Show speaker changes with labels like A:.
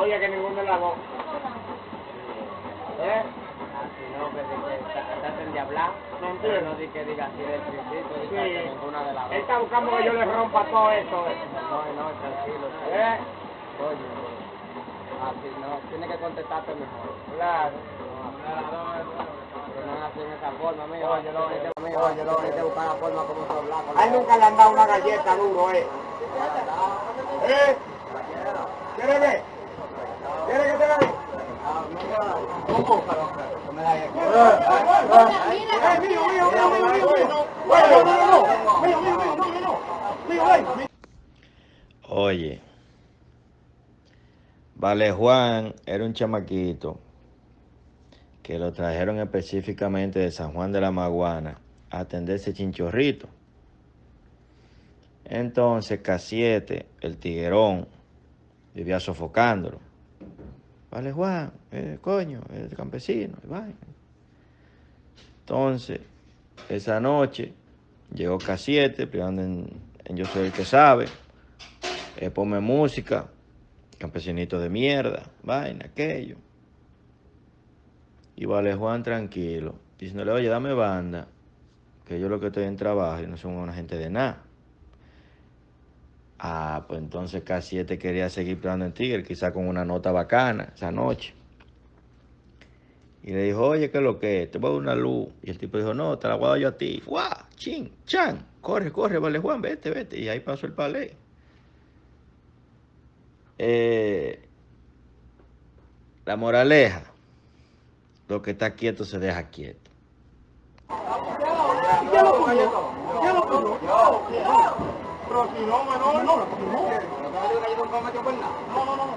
A: Oye, que ninguno de las dos. ¿Eh?
B: No, que traten de hablar.
A: No entiendo.
B: No di que diga así del principio,
A: Sí.
B: que ninguna de las dos.
A: Él está buscando que yo le rompa todo esto, eh.
B: No, no, tranquilo.
A: ¿Eh?
B: Coño, así no, tiene que contestarte mejor.
A: Claro.
B: Que no así en esa forma, amigo. Oye, lo que amigo, oye, lo que buscar la forma como se habla.
A: A él nunca le han dado una galleta duro, eh. ¿Eh? ¿Quiere ver?
C: Oye, Vale Juan era un chamaquito que lo trajeron específicamente de San Juan de la Maguana a atenderse chinchorrito. Entonces, Casiete, el tiguerón, vivía sofocándolo. Vale Juan, eh, coño, el campesino, y vaina. Entonces, esa noche llegó Casiete, primero en, en Yo Soy el que sabe, eh, ponme música, campesinito de mierda, vaina, aquello. Y Vale Juan tranquilo, diciéndole, oye, dame banda, que yo lo que estoy en trabajo y no son una gente de nada. Ah, pues entonces Casiete quería seguir pegando en Tigre, quizá con una nota bacana esa noche. Y le dijo, oye, ¿qué es lo que es? Te voy a dar una luz. Y el tipo dijo, no, te la voy a dar yo a ti. ¡Guau! ¡Chin! ¡Chan! Corre, corre, vale Juan, vete, vete. Y ahí pasó el palé. Eh, la moraleja, lo que está quieto se deja quieto.
A: No, no, no. No, no, no.